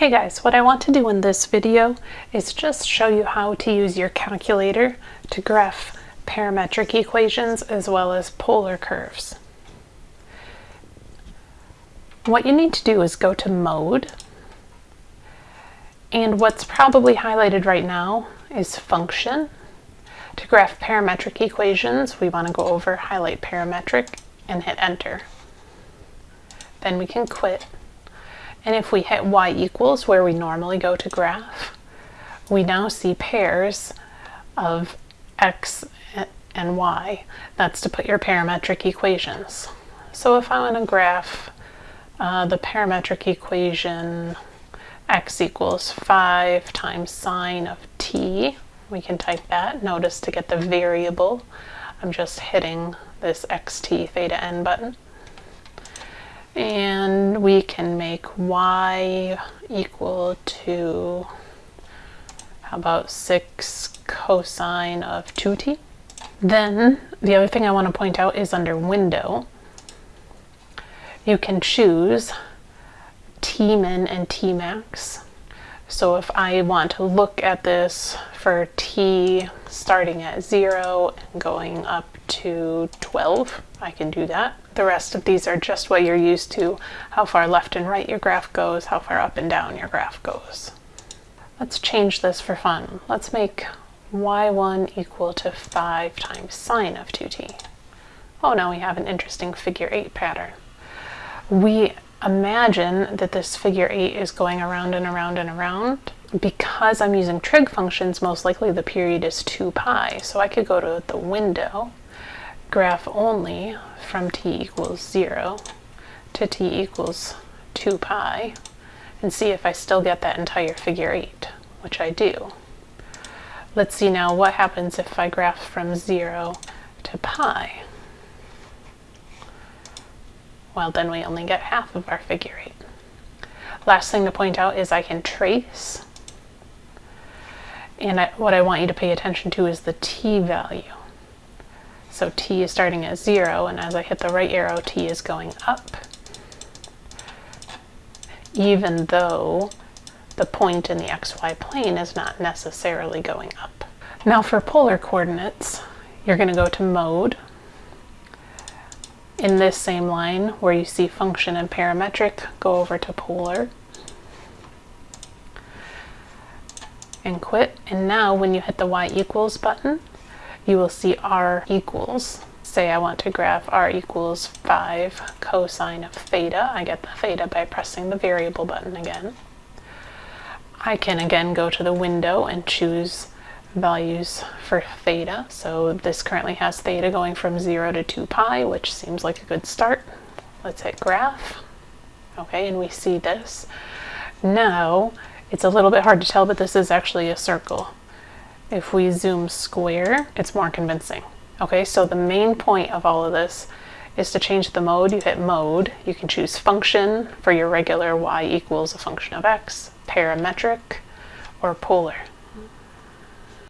Hey guys, what I want to do in this video is just show you how to use your calculator to graph parametric equations as well as polar curves. What you need to do is go to Mode, and what's probably highlighted right now is Function. To graph parametric equations, we want to go over Highlight Parametric and hit Enter. Then we can quit and if we hit y equals where we normally go to graph, we now see pairs of x and y. That's to put your parametric equations. So if I want to graph uh, the parametric equation x equals 5 times sine of t, we can type that. Notice to get the variable, I'm just hitting this xt theta n button and we can make y equal to how about 6 cosine of 2t. Then the other thing I want to point out is under window you can choose tmin and tmax. So if I want to look at this for t starting at 0 and going up to 12, I can do that. The rest of these are just what you're used to, how far left and right your graph goes, how far up and down your graph goes. Let's change this for fun. Let's make y1 equal to 5 times sine of 2t. Oh, now we have an interesting figure 8 pattern. We imagine that this figure 8 is going around and around and around. Because I'm using trig functions, most likely the period is 2 pi. So I could go to the window graph only from t equals 0 to t equals 2 pi and see if I still get that entire figure 8, which I do. Let's see now what happens if I graph from 0 to pi. Well, then we only get half of our figure 8. Last thing to point out is I can trace. And I, what I want you to pay attention to is the t value. So t is starting at 0, and as I hit the right arrow, t is going up, even though the point in the xy plane is not necessarily going up. Now for polar coordinates, you're going to go to Mode. In this same line where you see function and parametric, go over to polar. and quit. And now when you hit the y equals button, you will see r equals. Say I want to graph r equals 5 cosine of theta. I get the theta by pressing the variable button again. I can again go to the window and choose values for theta. So this currently has theta going from 0 to 2 pi, which seems like a good start. Let's hit graph. Okay, and we see this. Now, it's a little bit hard to tell, but this is actually a circle. If we zoom square, it's more convincing. Okay, so the main point of all of this is to change the mode. You hit mode, you can choose function for your regular y equals a function of x, parametric, or polar.